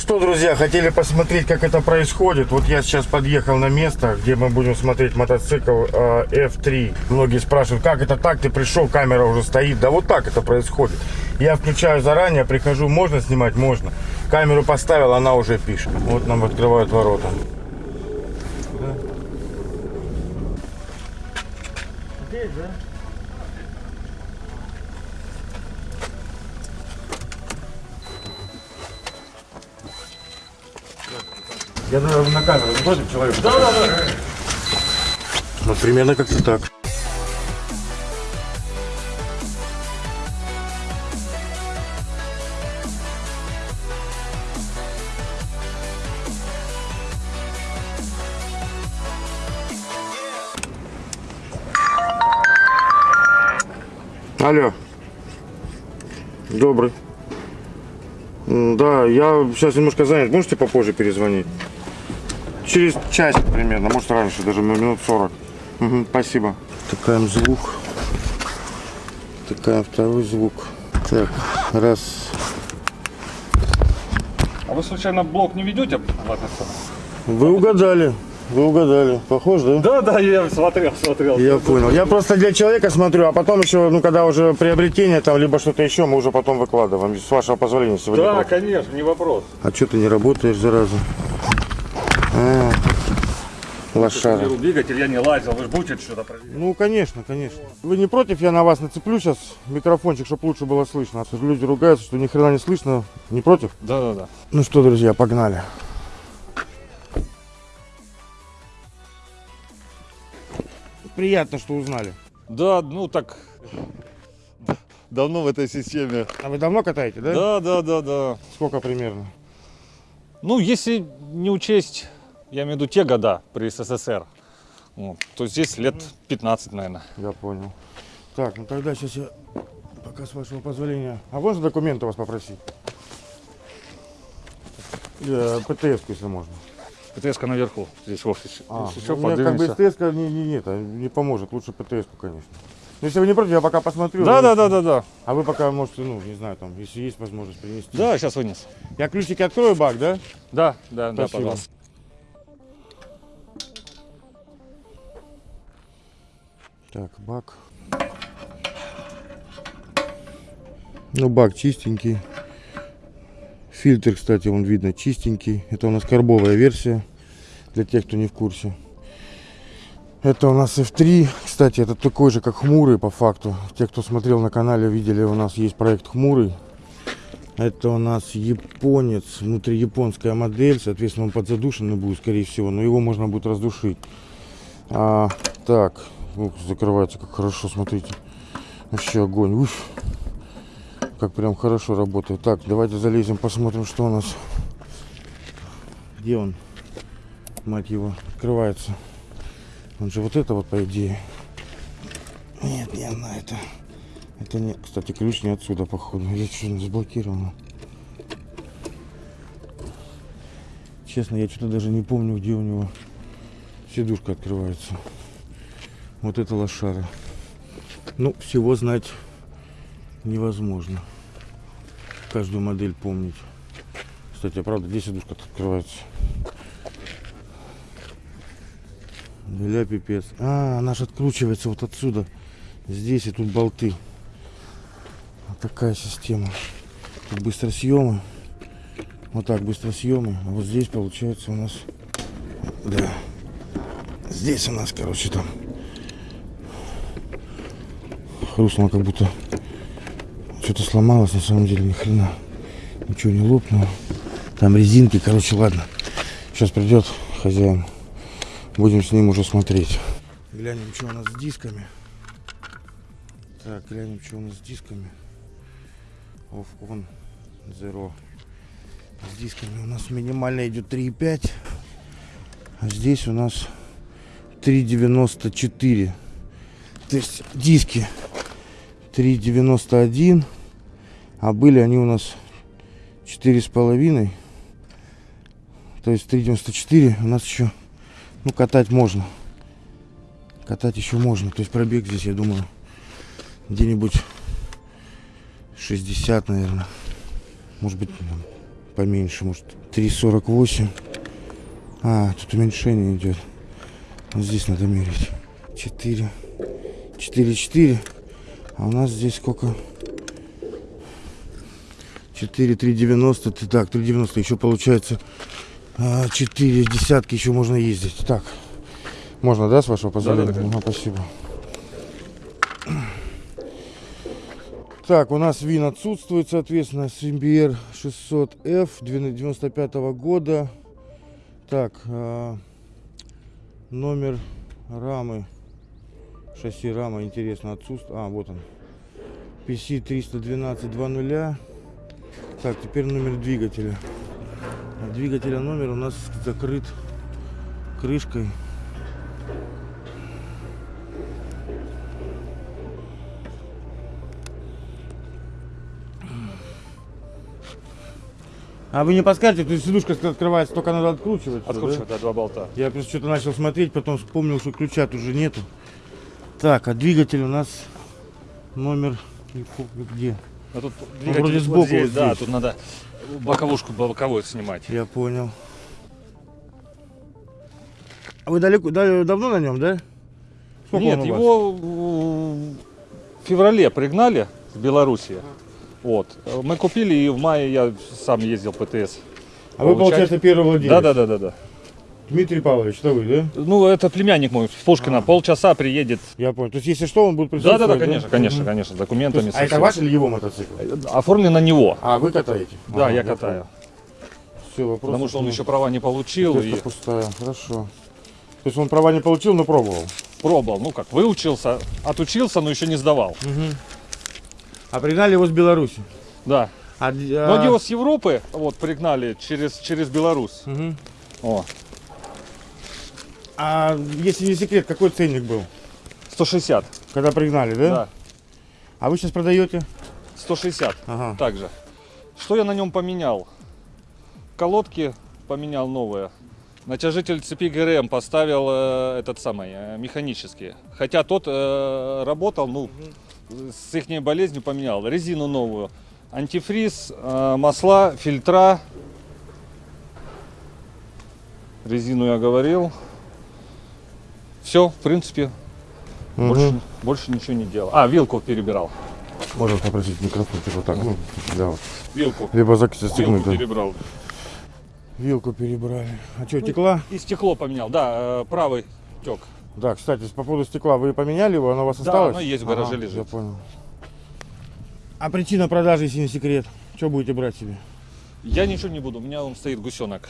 что, друзья, хотели посмотреть, как это происходит. Вот я сейчас подъехал на место, где мы будем смотреть мотоцикл э, F3. Многие спрашивают, как это так, ты пришел, камера уже стоит. Да вот так это происходит. Я включаю заранее, прихожу, можно снимать? Можно. Камеру поставил, она уже пишет. Вот нам открывают ворота. Здесь, да? Я наверное, на камеру не против человека? Да, да, да. Вот примерно как-то так. Алло. Добрый. Да, я сейчас немножко занят. Можете попозже перезвонить? Через час примерно, может раньше, даже минут 40. Мгм, спасибо. Такаем звук. Такаем второй звук. Так, раз. А вы случайно блок не ведете в? Вы угадали. Вы угадали. Похож, да? Да, да, я смотрел, смотрел. Я понял. Я просто для человека смотрю, а потом еще, ну, когда уже приобретение там, либо что-то еще, мы уже потом выкладываем. С вашего позволения сегодня. Да, против. конечно, не вопрос. А что ты не работаешь, зараза? А, лошара. Двигатель, я не лазил, вы же будете что-то проверять. Ну, конечно, конечно. Вы не против, я на вас нацеплю сейчас микрофончик, чтобы лучше было слышно. А то люди ругаются, что ни хрена не слышно. Не против? Да, да, да. Ну что, друзья, погнали. Приятно, что узнали. Да, ну так давно в этой системе. А вы давно катаете, да? Да, да, да, да. Сколько примерно? Ну, если не учесть, я имею в виду те года при СССР, вот, то здесь лет 15, наверное. Я понял. Так, ну тогда сейчас я, пока с вашего позволения. А можно документы у вас попросить? Э, ПТС, если можно. ПТС наверху, здесь в офисе. А, что, ну, как бы. СТС не, не, не, это не поможет. Лучше ПТС, конечно. Ну, если вы не против, я пока посмотрю. Да, да, да, да, да. А вы пока можете, ну, не знаю, там, если есть возможность принести. Да, сейчас вынес. Я ключики открою, бак, да? Да, да, да, Спасибо. пожалуйста. Так, бак. Ну, бак чистенький. Фильтр, кстати, он видно чистенький. Это у нас карбовая версия, для тех, кто не в курсе. Это у нас F3. Кстати, это такой же, как Хмурый, по факту. Те, кто смотрел на канале, видели, у нас есть проект Хмурый. Это у нас японец, внутри японская модель. Соответственно, он подзадушенный будет, скорее всего. Но его можно будет раздушить. А, так, Ух, закрывается как хорошо, смотрите. Вообще огонь. Уф. Как прям хорошо работает. Так, давайте залезем, посмотрим, что у нас. Где он? Мать его, открывается. Он же вот это вот, по идее. Нет, не она это. Это не... Кстати, ключ не отсюда, походу. Я что-то заблокировал. Честно, я что-то даже не помню, где у него сидушка открывается. Вот это лошара. Ну, всего знать невозможно. Каждую модель помнить. Кстати, а правда, здесь сидушка открывается. Бля, пипец. А, она же откручивается вот отсюда. Здесь и тут болты. Вот такая система. Тут быстросъемы. Вот так быстросъемы. А вот здесь получается у нас... Да. Здесь у нас, короче, там хрустнуло, как будто что-то сломалось, на самом деле ни хрена. Ничего не лопнуло. Там резинки, короче, ладно. Сейчас придет хозяин. Будем с ним уже смотреть. Глянем, что у нас с дисками. Так, глянем, что у нас с дисками. Off on zero. С дисками у нас минимально идет 3,5. А здесь у нас 3,94. То есть диски 3,91. А были они у нас 4,5. То есть 3,94 у нас еще, ну, катать можно. Катать еще можно. То есть пробег здесь, я думаю, где-нибудь 60, наверное. Может быть, поменьше, может 3,48. А, тут уменьшение идет. Вот здесь надо мерить. 4. 4, 4. А у нас здесь сколько? 4, 3,90. Ты- Так, 3,90. Еще получается 4 десятки еще можно ездить. Так. Можно, да, с вашего позволения? Да-да-да. Ага, спасибо. Так, у нас ВИН отсутствует, соответственно, Симбиер 600F 95 года. Так, а, номер рамы, шасси рама, интересно, отсутствует. А, вот он. PC 312 20. Так, теперь номер двигателя. Двигателя номер у нас закрыт крышкой. А вы не подскажете, то есть сидушка открывается, только надо откручивать. всё, да? Откручивать, да, два болта. Я просто что-то начал смотреть, потом вспомнил, что ключа тут уже нету. Так, а двигатель у нас номер где? А тут вроде двигатель вот сбоку здесь, вот да, здесь. тут надо боковушку боковую снимать. Я понял. А вы далеко, да- давно на нем, да? Сколько Нет, его в феврале пригнали с Белоруссии. Вот. Мы купили, и в мае я сам ездил ПТС. А вы, получается, первый владелец? Да, да, да, да, да. Дмитрий Павлович, это вы, да? Ну, это племянник мой, с Пушкина. Полчаса приедет. Я понял. То есть, если что, он будет Да, присутствовать, да, да, конечно, конечно, Мгм. конечно, с То документами. есть, а это ваш или его мотоцикл? Оформлен на него. А, вы катаете? Да, я катаю. Все, вопрос. Потому что он еще права не получил и пустая, хорошо. То есть он права не получил, но пробовал. пробовал. Ну как, выучился, отучился, но еще не сдавал. А пригнали его с Беларуси. Да. А, Но его с Европы вот пригнали через, через Беларусь. Мгм. О, а если не секрет, какой ценник был, 160. когда пригнали, да? Да. А вы сейчас продаете? 160. Ага. Также. Что я на нем поменял? Колодки поменял новые. Натяжитель цепи ГРМ поставил э, этот самый, э, механический. Хотя тот э, работал, ну, с их болезнью поменял. Резину новую. Антифриз, э, масла, фильтра. Резину я говорил. Все, в принципе, Мгм. больше, больше ничего не делал. А, вилку перебирал. Можно попросить микрофон, типа так, ну, да, вот. Вилку. Либо зак- застегнуть, Вилку да. перебрал. Вилку перебрали. А что, текла? И стекло поменял, да, э, правый тек. Да, кстати, по поводу стекла, вы поменяли его, оно у вас Да, осталось? оно есть в гараже лежит. Я понял. А причина продажи, если не секрет? Что будете брать себе? Я ничего не буду, у меня он стоит гусенок.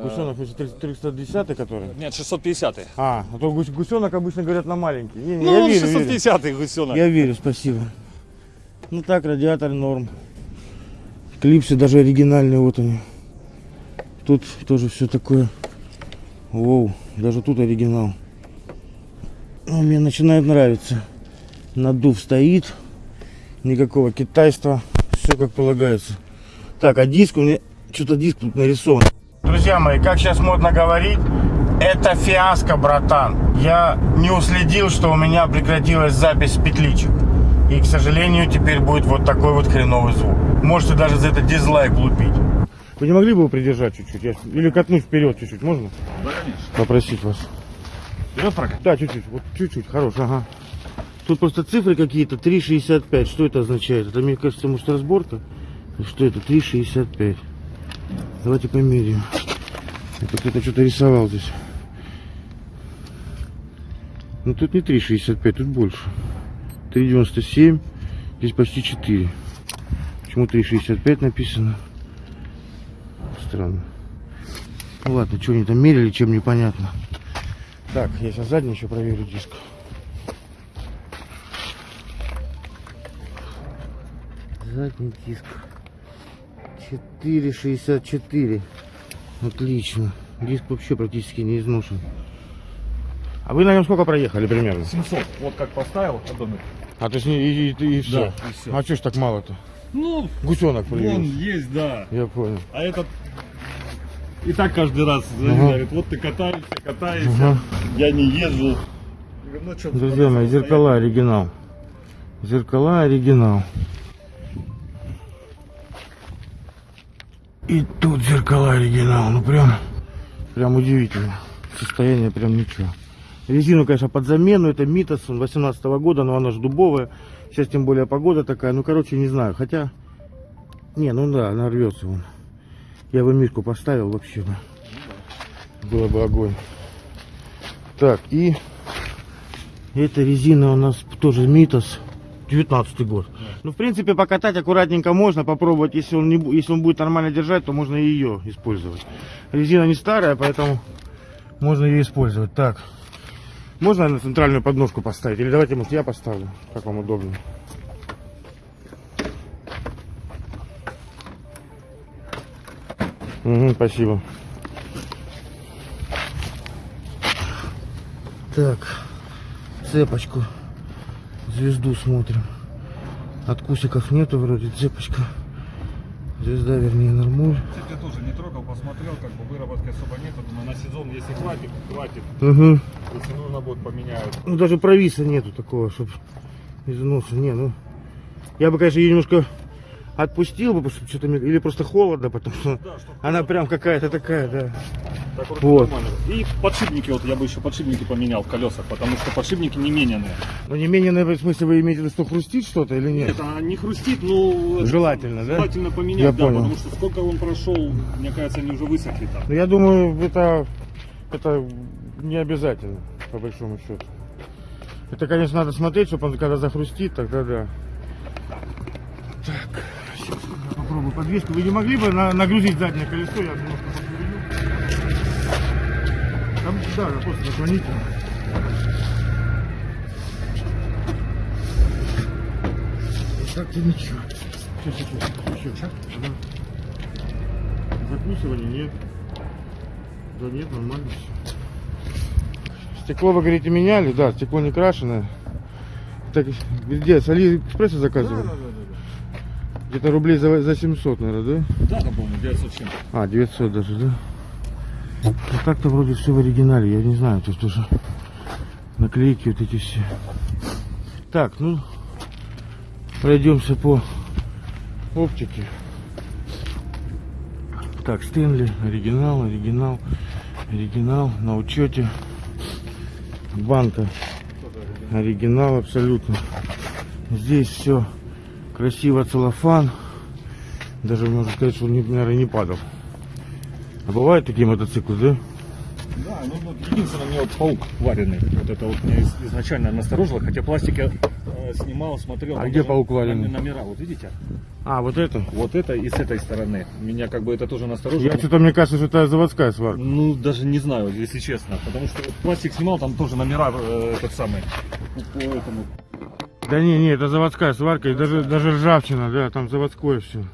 Гусенок, если 310 который? Нет, 650 А, а то гус- гусенок обычно говорят на маленький. Не, не, Ну, я верю, верю. 650 гусенок. Я верю, спасибо. Ну так, радиатор норм. Клипсы даже оригинальные, вот они. Тут тоже все такое. Воу, даже тут оригинал. Ну, мне начинает нравиться. Надув стоит. Никакого китайства. Все как полагается. Так, а диск у меня... Что-то диск тут нарисован. Друзья мои, как сейчас модно говорить, это фиаско, братан. Я не уследил, что у меня прекратилась запись петличек. И, к сожалению, теперь будет вот такой вот хреновый звук. Можете даже за это дизлайк лупить. Вы не могли бы его придержать чуть-чуть? Я- Или катнуть вперед чуть-чуть, можно? Да, конечно. Попросить вас. Вперед прокат. Да, чуть-чуть, вот чуть-чуть, хорош, ага. Тут просто цифры какие-то, 3,65. Что это означает? Это, мне кажется, может разборка? Что это? 3,65. Давайте померяем. Кто-то что-то рисовал здесь. Ну тут не 3,65, тут больше. 3,97. Здесь почти 4. Почему 3,65 написано? Странно. Ну ладно, что они там мерили, чем непонятно. Так, я сейчас задний еще проверю диск. Задний диск. 4,64. Отлично. Диск вообще практически не изношен. А вы на нем сколько проехали примерно? 700. Вот как поставил. А то есть и, и, и, все. Да, и всё. А что ж так мало-то? Ну, Гусенок появился. есть, да. Я понял. А этот и так каждый раз Ага. говорит, вот ты катаешься, катаешься, Ага. я не езжу. Ну, Друзья мои, зеркала оригинал. Зеркала оригинал. И тут зеркала оригинал. Ну прям, прям удивительно. Состояние прям ничего. Резину, конечно, под замену. Это Митас 18 года, но она же дубовая. Сейчас тем более погода такая. Ну, короче, не знаю. Хотя, не, ну да, она рвется вон. Я бы мишку поставил вообще бы. Было бы огонь. Так, и эта резина у нас тоже Митас. 19 год. Ну, в принципе, покатать аккуратненько можно, попробовать. Если он, не, если он будет нормально держать, то можно и ее использовать. Резина не старая, поэтому можно ее использовать. Так, можно на центральную подножку поставить? Или давайте, может, я поставлю, как вам удобно. Угу, спасибо. Так, цепочку, звезду смотрим. Откусиков нету вроде, цепочка. Звезда, вернее, нормуль. Я тоже не трогал, посмотрел, как бы выработки особо нет. Думаю, на сезон, если хватит, хватит. Угу. Если нужно будет, поменяют. Ну даже провиса нету такого, чтобы износа. Не, ну. Я бы, конечно, ее немножко отпустил бы, потому что что-то или просто холодно, потому что Да, чтобы она прям какая-то такая, да. Так вот, Вот. нормально. И подшипники, вот я бы еще подшипники поменял в колесах, потому что подшипники не мененные. Но не менее, наверное, в смысле, вы имеете в виду, что хрустит что-то или нет? Нет, она не хрустит, но это Желательно, да? желательно поменять, Я да, понял. потому что сколько он прошел, мне кажется, они уже высохли там. Ну, я думаю, это, это не обязательно, по большому счету. Это, конечно, надо смотреть, чтобы он когда захрустит, тогда да. Так, сейчас я попробую подвеску. Вы не могли бы на- нагрузить заднее колесо? Я немножко да, просто наклоните. Так-то ничего. Сейчас, сейчас, сейчас. Еще. Да. Закусывания нет. Да нет, нормально все. Стекло, вы говорите, меняли? Да, стекло не крашеное. Так, где? С Алиэкспресса заказывали? Где-то рублей за, за 700, наверное, да? Да, да, помню, 900 чем. А, 900 даже, да? Ну, так-то вроде все в оригинале, я не знаю, тут тоже наклейки вот эти все. Так, ну, пройдемся по оптике. Так, Стэнли, оригинал, оригинал, оригинал, на учете. Банка, оригинал абсолютно. Здесь все красиво, целлофан. Даже можно сказать, что он, наверное, не падал. А бывают такие мотоциклы, да? Да, ну вот единственное, мне вот паук вареный. Вот это вот меня из- изначально насторожило, хотя пластик я э, снимал, смотрел. А где паук вареный? Номера, вот видите? А, вот это? Вот это и с этой стороны. Меня как бы это тоже насторожило. Я что-то, мне кажется, что это заводская сварка. Ну, даже не знаю, если честно. Потому что вот пластик снимал, там тоже номера э, этот самый. По этому. Да не, не, это заводская сварка, и даже, даже ржавчина, да, там заводское все.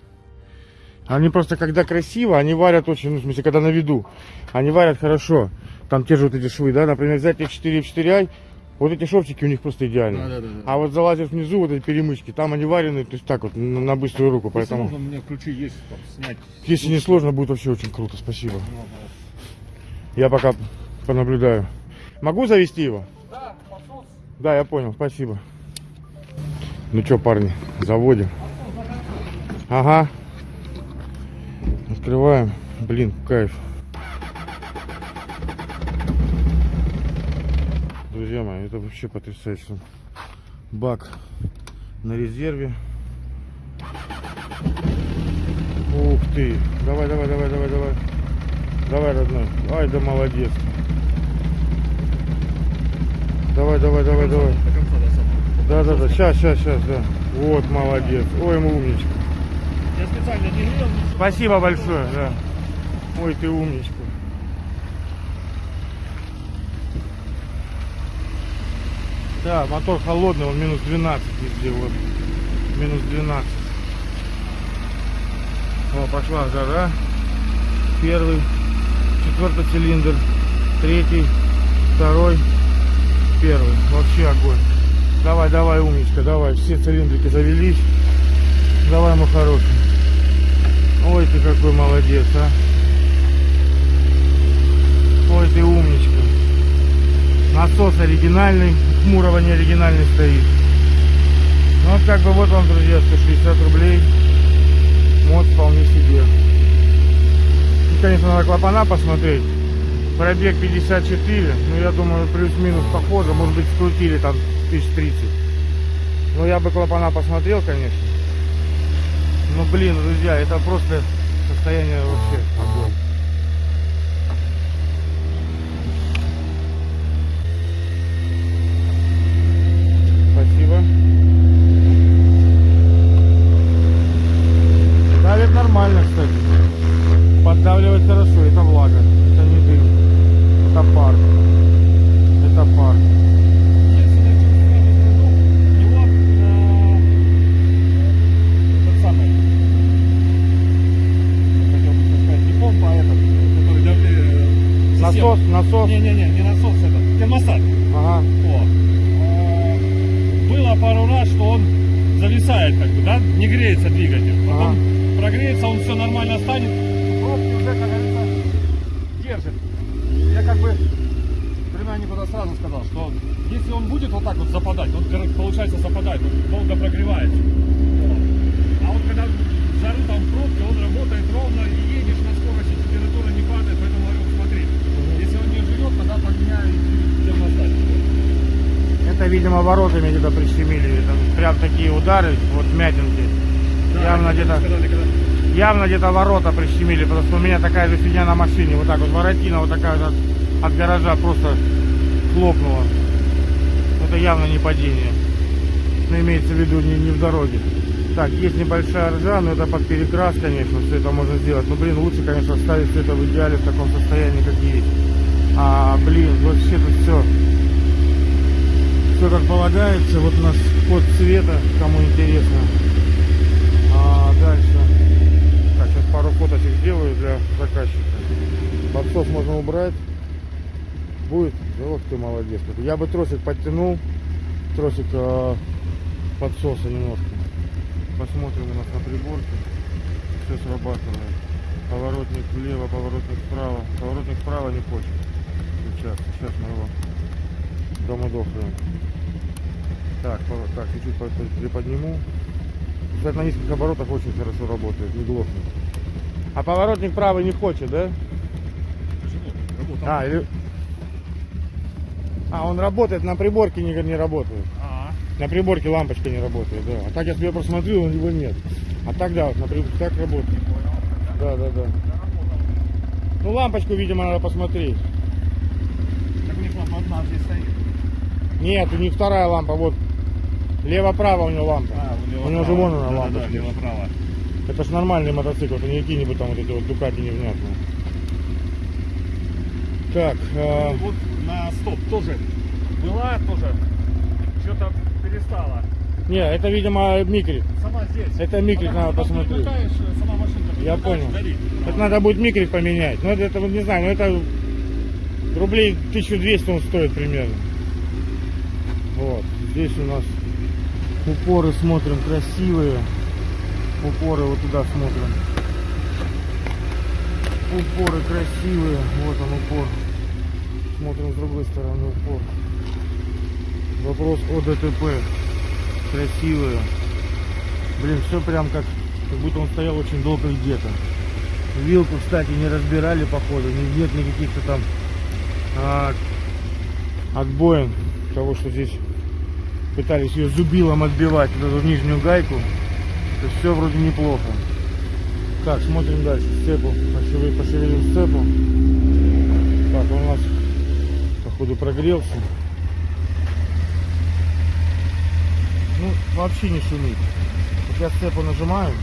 Они просто, когда красиво, они варят очень, ну, в смысле, когда на виду, они варят хорошо. Там те же вот эти швы, да, например, взять F4 F4i, вот эти шовчики у них просто идеальные. Да, да, да, да. А вот залазишь внизу, вот эти перемычки, там они варены, то есть так вот, на, на быструю руку, Если поэтому, можно, у меня ключи есть, там, снять. если не сложно, будет вообще очень круто, спасибо. Я пока понаблюдаю. Могу завести его? Да. Да, я понял, спасибо. Ну что, парни, заводим. Ага. Открываем. Блин, кайф. Друзья мои, это вообще потрясающе. Бак на резерве. Ух ты. Давай, давай, давай, давай, давай. Давай, родной. Ай, да молодец. Давай, давай, давай, давай. Да, да, да, сейчас, сейчас, сейчас, да. Вот, молодец. Ой, мы умничка. Я специально не грел. Спасибо большое, да. Ой, ты умничка. Да, мотор холодный, он минус 12 везде, вот. Минус 12. О, пошла жара. Первый, четвертый цилиндр, третий, второй, первый. Вообще огонь. Давай, давай, умничка, давай. Все цилиндрики завелись. Давай, мой хороший. Ой, ты какой молодец, а. Ой, ты умничка. Насос оригинальный, Хмурого не оригинальный стоит. Ну, вот как бы вот вам, друзья, 160 рублей. Мод вполне себе. конечно, надо клапана посмотреть. Пробег 54, ну я думаю, плюс-минус похоже, может быть, скрутили там 1030. Ну я бы клапана посмотрел, конечно. Ну блин, друзья, это просто состояние вообще огонь. Спасибо. Давит нормально, кстати. Поддавливает хорошо, это влага, это не дым, это пар. Это пар. Единственное, что я не скажу, у него, э, этот самый, хотел бы сказать, не помпа, а этот, который давле- Насос, система. насос. Не-не-не, не насос, это термостат. Ага. О. Э, Было пару раз, что он зависает, как бы, да, не греется двигатель. Потом прогреется, он все нормально станет. Пробки уже, как говорится, держит. Я как бы племяннику тогда сразу сказал, что если он будет вот так вот западать, он, получается, западает, он долго прогревается. Вот. А вот когда в жару там пробки, он работает ровно, и едешь на скорости, температура не падает, поэтому говорю, смотри, если он не живет, тогда поменяю термостат. Это, видимо, воротами где-то прищемили. Это прям такие удары, вот мятинки. явно где-то явно где-то ворота прищемили, потому что у меня такая же фигня на машине. Вот так вот воротина вот такая вот от, от гаража просто хлопнула. Это явно не падение. Но имеется в виду не, не в дороге. Так, есть небольшая ржа, но это под перекрас, конечно, все это можно сделать. Но, блин, лучше, конечно, оставить все это в идеале в таком состоянии, как есть. А, блин, вообще тут все все как полагается. Вот у нас код цвета, кому интересно. А дальше. Пару фоточек сделаю для заказчика. Подсос можно убрать. Будет? Вот ты молодец. Я бы тросик подтянул. Тросик э, подсоса немножко. Посмотрим у нас на приборке. Все срабатывает. Поворотник влево, поворотник вправо. Поворотник вправо не хочет. Сейчас, сейчас мы его домудохаем. Так, так, чуть-чуть по- по- приподниму. Кстати, на низких оборотах очень хорошо работает, не глохнет. А поворотник правый не хочет, да? Почему? Работал. А, или... А, он работает, на приборке не, не работает. А, На приборке лампочка не работает, да. А так я себе просмотрел, у него нет. А так да, вот на приборке так работает. Да, да, да. Ну лампочку, видимо, надо посмотреть. так у них лампа одна здесь стоит. Нет, у них вторая лампа, вот. Лево-право у него лампа. А, у него же вон она да, лампа. Да, лево-право. Это ж нормальный мотоцикл, это не какие-нибудь там вот эти вот Дукати невнятные. Так, э, Вот на стоп тоже была тоже. Что-то перестала. не, это, видимо, микрит. Сама здесь. Это микрит надо посмотреть. сама машинка Я понял. горит. Это надо будет микрит поменять. Ну, это, это не знаю, но это рублей 1200 он стоит примерно. Вот, здесь у нас упоры смотрим красивые. Упоры вот туда смотрим. Упоры красивые. Вот он упор. Смотрим с другой стороны упор. Вопрос о ДТП. Красивые. Блин, все прям как, как будто он стоял очень долго где-то. Вилку, кстати, не разбирали, походу. Не- Нет никаких-то там а, отбоин того, что здесь пытались ее зубилом отбивать, вот эту нижнюю гайку. То все вроде неплохо. Так, смотрим дальше. Сцепу. Пошевелим, пошевелим сцепу. Так, он у нас, походу, прогрелся. Ну, вообще не шумит. Вот я сцепу нажимаю.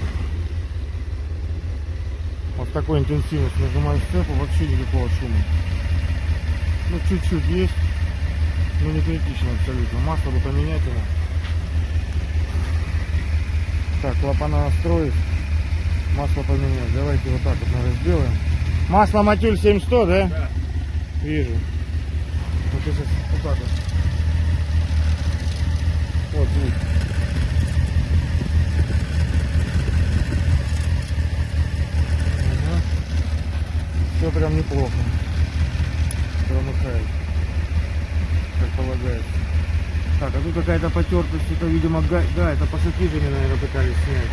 Вот такой интенсивностью нажимаю сцепу, вообще никакого шума. Ну, чуть-чуть есть. Ну, не критично абсолютно. Масло бы поменять его. Так, клапана настроить. Масло поменять. Давайте вот так вот, наверное, сделаем. Масло Матюль 7100, да? Да. Вижу. Вот сейчас вот так вот. Вот. Ага. Все прям неплохо. Промыкает. Как полагается. Так, а тут какая-то потертость, это, видимо, га... да, это пассатижами, наверное, пытались снять.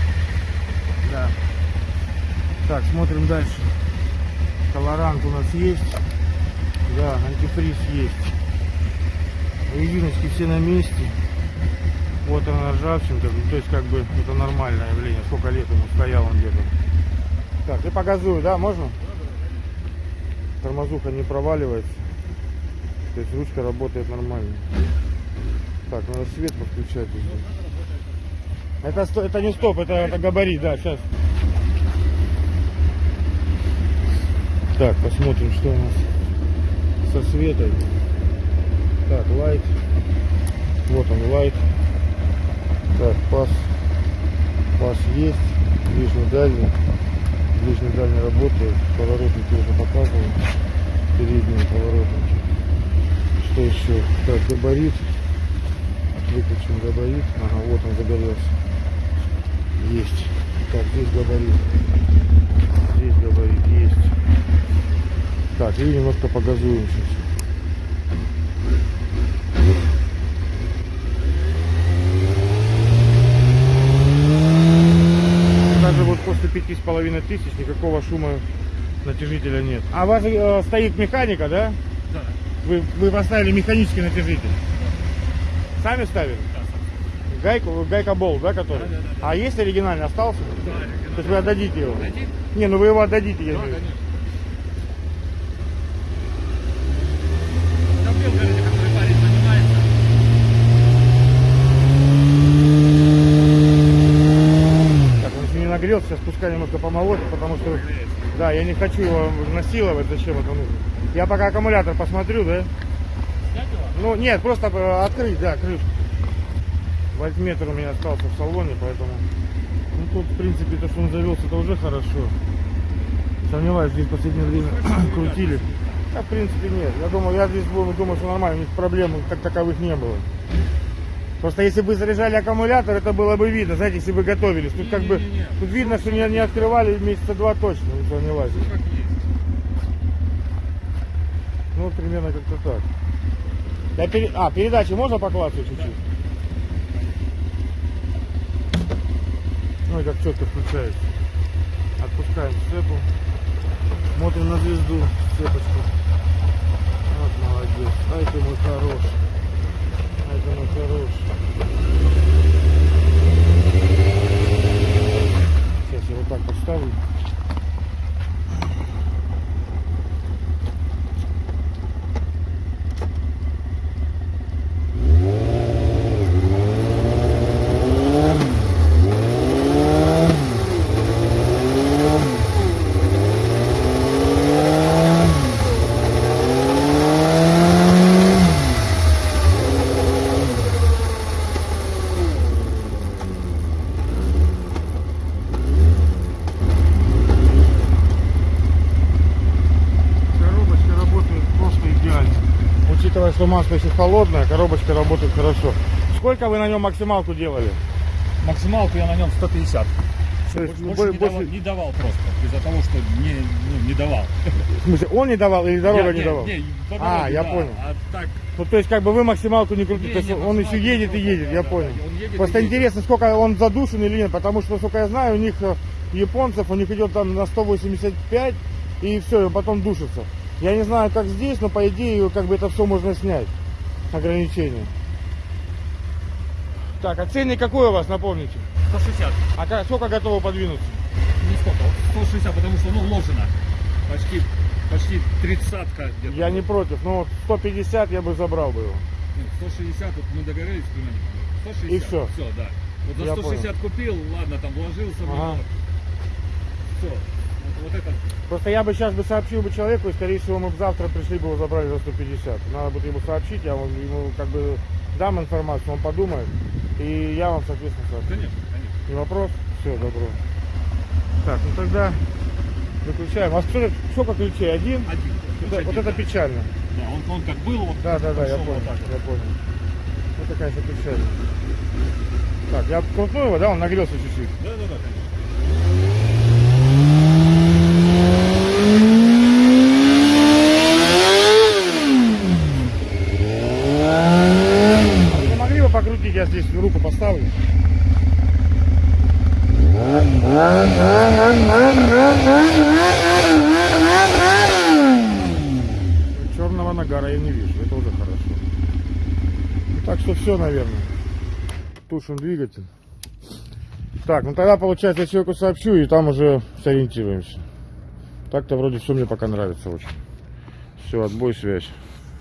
Да. Так, смотрим дальше. Колорант у нас есть. Да, антифриз есть. Резиночки все на месте. Вот она ржавчинка. Ну, то есть как бы это нормальное явление. Сколько лет ему стоял он где-то. Так, и по да, можно? Тормозуха не проваливается. То есть ручка работает нормально. Так, надо свет подключать. Это, это не стоп, это, это габарит, да, сейчас. Так, посмотрим, что у нас со светой. Так, лайт. Вот он, лайт. Так, пас. Пас есть. Ближний дальний. Ближний дальний работает. Поворотники уже показывают. Передние поворотники. Что еще? Так, габарит. Выключим габарит. Ага, вот он загорелся. Есть. Так, здесь габарит. Здесь габарит есть. Так, и немножко погазуем сейчас. Даже вот после пяти с половиной тысяч никакого шума натяжителя нет. А у вас э, стоит механика, да? Да. Вы, вы поставили механический натяжитель? Сами ставили? Гайку, гайка бол, да, который? Да, да, да, А есть оригинальный остался? Да, То есть вы отдадите его? Дадим? Не, ну вы его отдадите, я Да, в виду. конечно. Нагрелся, сейчас пускай немножко помолотит, потому что, да, я не хочу его насиловать, зачем это нужно. Я пока аккумулятор посмотрю, да? Ну, нет, просто э, открыть, да, крышку. Вольтметр у меня остался в салоне, поэтому... Ну, тут, в принципе, то, что он завелся, это уже хорошо. Сомневаюсь, здесь в последнее время крутили. Да, в принципе, нет. Я думаю, я здесь думаю, думаю, что нормально, у них проблем как таковых не было. Просто если бы заряжали аккумулятор, это было бы видно, знаете, если бы готовились. Тут как бы, Не-не-не. тут видно, что не, не открывали месяца два точно, не сомневаюсь. Ну. Ну, примерно как-то так. Я пере- А, передачи можно поклацать чуть-чуть? Ну и как четко включается. Отпускаем цепу. Смотрим на звезду, цепочку. Вот молодец. Ай ты мой хорош. Ай ты мой хорош. Сейчас я вот так поставлю. Коробочка работает просто идеально. Масло еще холодное, коробочка работает хорошо. Сколько вы на нем максималку делали? Максималку я на нем 150. То есть, Больше, больше бо- не, больше- давал, не давал просто. Из-за того, что не, ну, не давал. В смысле, он не давал или дорога Я- не, давал? не, по А, дороге, я да. понял. А так, Ну, то есть, как бы вы максималку не крутите, Не, то есть не, он еще едет и не едет, крутил, я да, понял. да, едет Просто едет. интересно, сколько он задушен или нет, потому что, насколько я знаю, у них э, японцев, у них идет там на 185 и все, и потом душится. Я не знаю, как здесь, но по идее, как бы это все можно снять, ограничения. Так, а ценник какой у вас, напомните? 160. А сколько готовы подвинуться? Не сколько, вот 160, потому что, ну, вложено. Почти, почти тридцатка где-то. Я не против, но 150 я бы забрал бы его. Нет, 160, вот мы договорились племянником. 160. И всё. Все, да. Вот за Я 160 купил, ладно, там вложился. Ага. Все. Вот, это. Просто я бы сейчас бы сообщил бы человеку, и скорее всего мы бы завтра пришли бы его забрали за 150. Надо будет ему сообщить, я вам ему как бы дам информацию, он подумает, и я вам, соответственно, сообщу. Конечно, конечно. Не вопрос? Все, добро. Так, ну тогда выключаем. А сколько, сколько ключей? Один? Один. Вот, Один, вот это да. печально. Да, он, он как был, вот Да, да, да, я понял, вот так вот. я понял. Это, конечно, печально. Так, я крутну его, да, он нагрелся чуть-чуть. Да, да, да, конечно. Вы могли бы покрутить, я здесь руку поставлю? You. нагара я не вижу. Это уже хорошо. Так что все, наверное. Тушим двигатель. Так, ну тогда получается я человеку сообщу и там уже сориентируемся. Так-то вроде все мне пока нравится очень. Все, отбой, связь.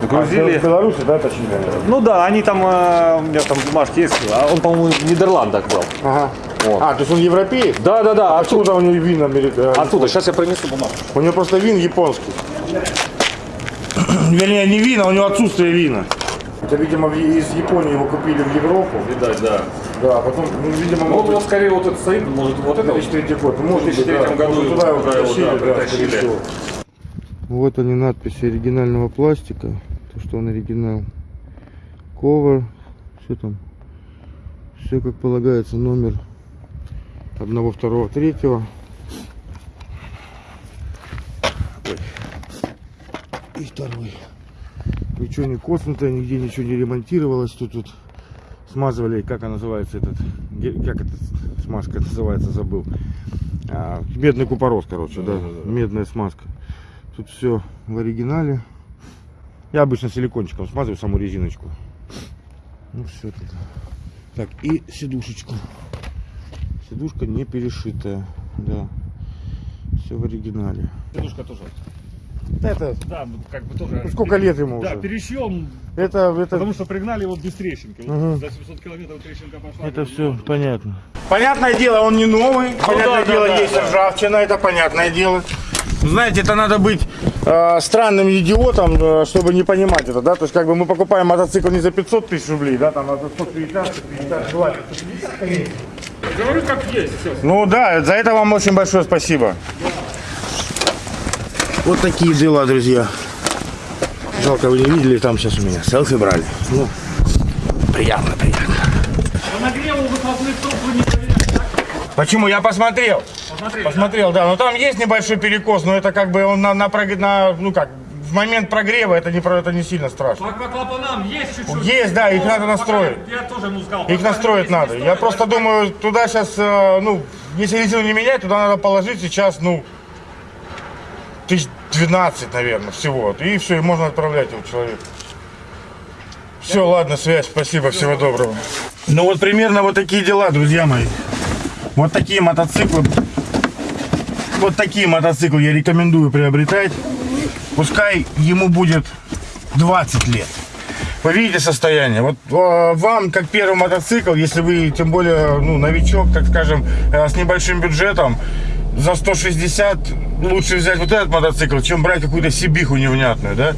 Грузили. в Беларуси, да, точнее? Ну да, они там, э, у меня там бумажки есть, а он, по-моему, в Нидерландах был. Ага. Вот. А, то есть он европеец? Да, да, да, оттуда. Откуда у него вин американский? Оттуда, сейчас я принесу бумажку. У него просто вин японский. Вернее, не вина, у него отсутствие вина. Это, видимо, из Японии его купили в Европу. Видать, да. Да, а потом, ну, видимо, Ну, вот скорее вот этот стоит, может, вот это вот. 2003 год. Ну, Может, В 2003 году может, туда его притащили, да, да, притащили. Вот они надписи оригинального пластика. То, что он оригинал. Ковер. Все там. Все как полагается. Номер одного, второго, третьего. И второй. Ничего не коснутое, нигде ничего не ремонтировалось. Тут, тут смазывали, как она называется, этот, как эта смазка называется, забыл. А, медный купорос, короче, да, медная смазка. Тут все в оригинале. Я обычно силикончиком смазываю саму резиночку. Ну все тут. Так, и сидушечку. Сидушка не перешитая, да. Все в оригинале. Сидушка тоже. Это, Да, ну, как бы тоже. ну, сколько лет ему Да, уже? перешьем, Это, это, потому что пригнали его без трещинки. Мгм. За 700 километров трещинка пошла. Это все понятно. Понятное дело, он не новый. Понятное да, да, дело, да, есть да. ржавчина, это понятное дело. Знаете, это надо быть э, странным идиотом, э, чтобы не понимать это, да? То есть, как бы мы покупаем мотоцикл не за 500 тысяч рублей, да, там, а за 150, 150, желательно. Говорю, как есть. Все. Ну да, за это вам очень большое спасибо. Вот такие дела, друзья. Жалко, вы не видели, там сейчас у меня селфи брали. Ну, приятно, приятно. По нагреву выхлопных труб вы не? Почему? Я посмотрел. Посмотрели. Посмотрел, да. Но там есть небольшой перекос, но это как бы он на, на, на- ну как, в момент прогрева это не, это не сильно страшно. По, по клапанам есть чуть-чуть. Есть, да, их надо настроить. Я тоже ему сказал. Их настроить надо. Я просто думаю, туда сейчас, ну, если резину не менять, туда надо положить сейчас, ну, тысяч 12, наверное, всего. И все, и можно отправлять его человеку. Все, ладно, связь, спасибо, всего доброго. Ну вот примерно вот такие дела, друзья мои. Вот такие мотоциклы. Вот такие мотоциклы я рекомендую приобретать. Пускай ему будет 20 лет. Вы видите состояние. Вот э, вам, как первый мотоцикл, если вы, тем более, ну, новичок, так скажем, э, с небольшим бюджетом, за 160 лучше взять вот этот мотоцикл, чем брать какую-то сибиху невнятную, да?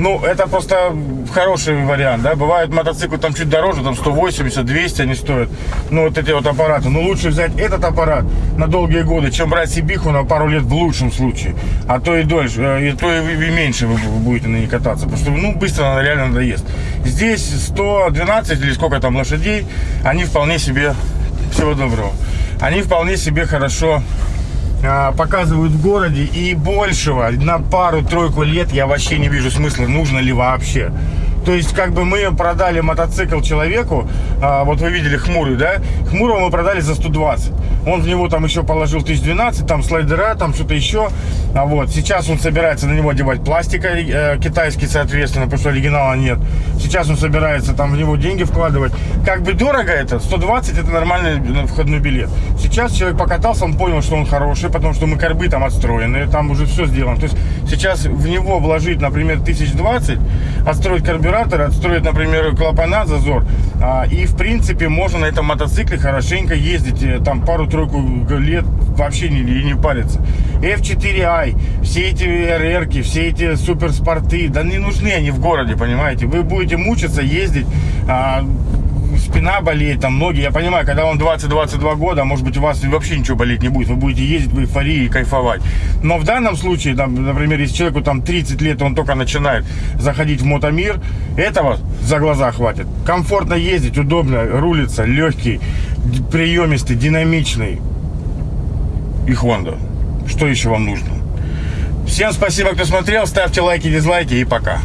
Ну, это просто хороший вариант, да? Бывают мотоциклы там чуть дороже, там 180, 200 они стоят. Ну, вот эти вот аппараты. Но лучше взять этот аппарат на долгие годы, чем брать сибиху на пару лет в лучшем случае. А то и дольше, э, и то и, меньше вы будете на ней кататься. Потому что, ну, быстро она реально надоест. Здесь 112 или сколько там лошадей, они вполне себе, всего доброго, они вполне себе хорошо показывают в городе и большего на пару-тройку лет я вообще не вижу смысла, нужно ли вообще. То есть, как бы мы продали мотоцикл человеку, а, вот вы видели хмурый, да? Хмурого мы продали за 120. Он в него там еще положил 1012, там слайдера, там что-то еще. А вот сейчас он собирается на него одевать пластик э, китайский, соответственно, потому что оригинала нет. Сейчас он собирается там в него деньги вкладывать. Как бы дорого это, 120 это нормальный э, входной билет. Сейчас человек покатался, он понял, что он хороший, потому что мы корбы там отстроены, там уже все сделано. То есть сейчас в него вложить, например, 1020, отстроить карбюратор, отстроить, например, клапана, зазор. а, и, в принципе, можно на этом мотоцикле хорошенько ездить, э, там пару-тройку лет вообще не, не париться. F4i, все эти RR, все эти суперспорты, да не нужны они в городе, понимаете. Вы будете мучиться, ездить, а, спина болеет, там ноги. Я понимаю, когда вам 20-22 года, может быть, у вас вообще ничего болеть не будет. Вы будете ездить в эйфории и кайфовать. Но в данном случае, там, например, если человеку там 30 лет, он только начинает заходить в мотомир, этого за глаза хватит. Комфортно ездить, удобно, рулится, легкий, приемистый, динамичный. И Honda. Что еще вам нужно? Всем спасибо, кто смотрел. Ставьте лайки, дизлайки и пока.